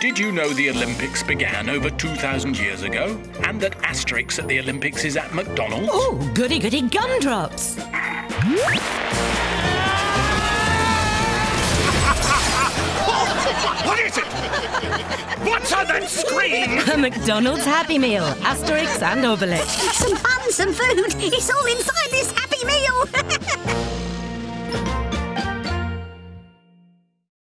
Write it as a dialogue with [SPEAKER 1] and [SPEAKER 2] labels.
[SPEAKER 1] Did you know the Olympics began over 2,000 years ago? And that Asterix at the Olympics is at McDonald's?
[SPEAKER 2] Oh, goody goody gumdrops.
[SPEAKER 1] What is it? What's on that screen?
[SPEAKER 2] A McDonald's Happy Meal. Asterix and Obelix.
[SPEAKER 3] Some fun, some food. It's all inside this Happy